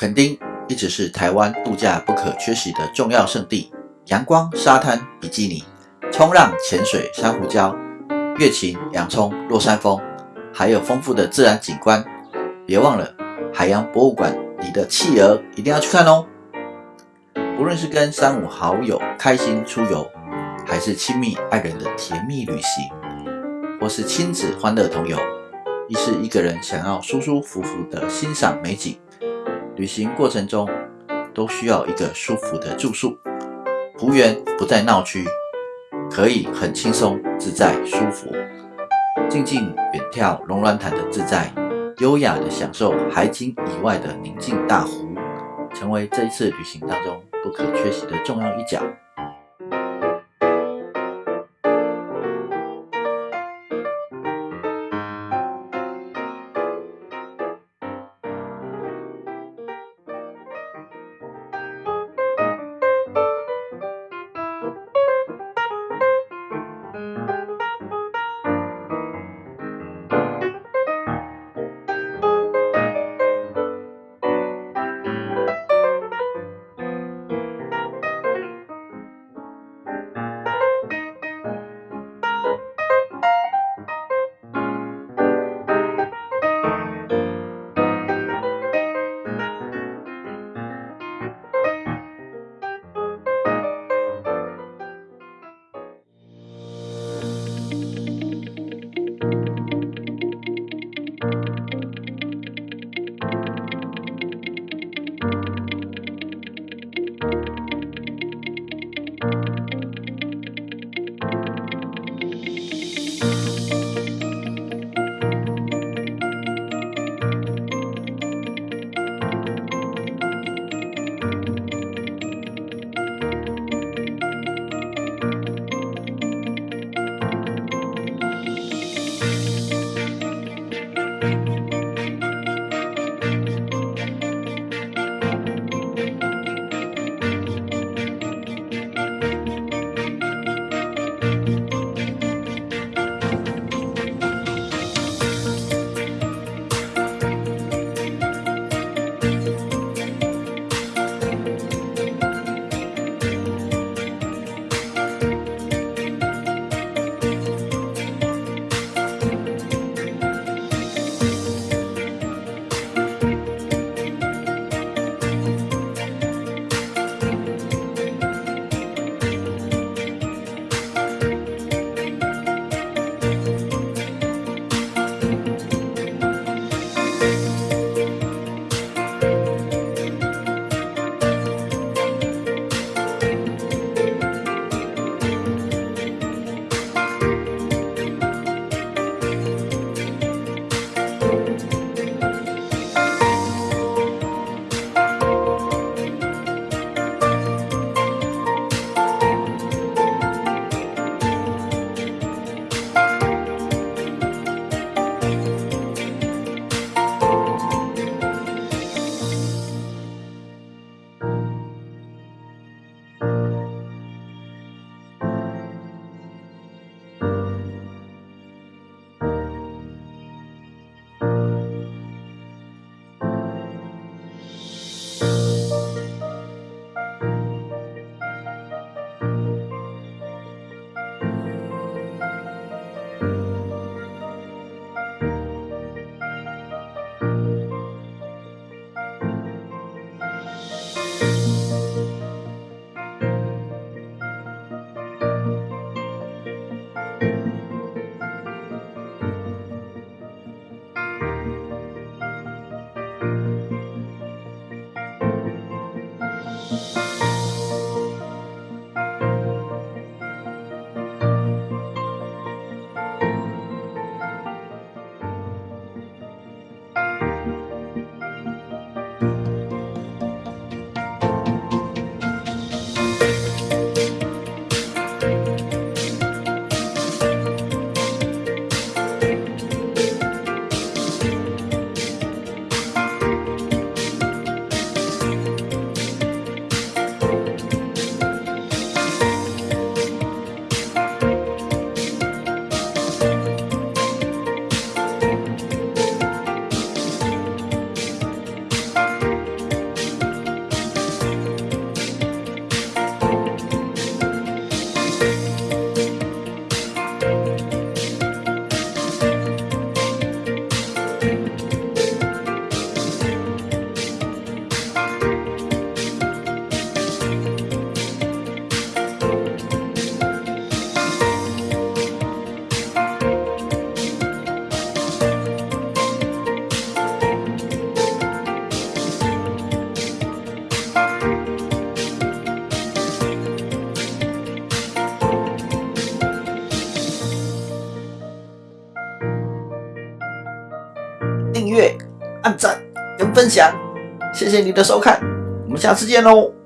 垦丁一直是台湾度假不可缺席的重要胜地，阳光、沙滩、比基尼、冲浪、潜水、珊瑚礁、月琴、洋葱、落山风，还有丰富的自然景观。别忘了海洋博物馆里的企鹅，一定要去看哦！无论是跟三五好友开心出游，还是亲密爱人的甜蜜旅行，或是亲子欢乐同游，亦是一个人想要舒舒服服的欣赏美景。旅行过程中都需要一个舒服的住宿，湖园不在闹区，可以很轻松自在舒服，静静远眺龙銮潭的自在，优雅的享受海景以外的宁静大湖，成为这一次旅行当中不可缺席的重要一角。月按赞跟分享谢谢你的收看我们下次见喽。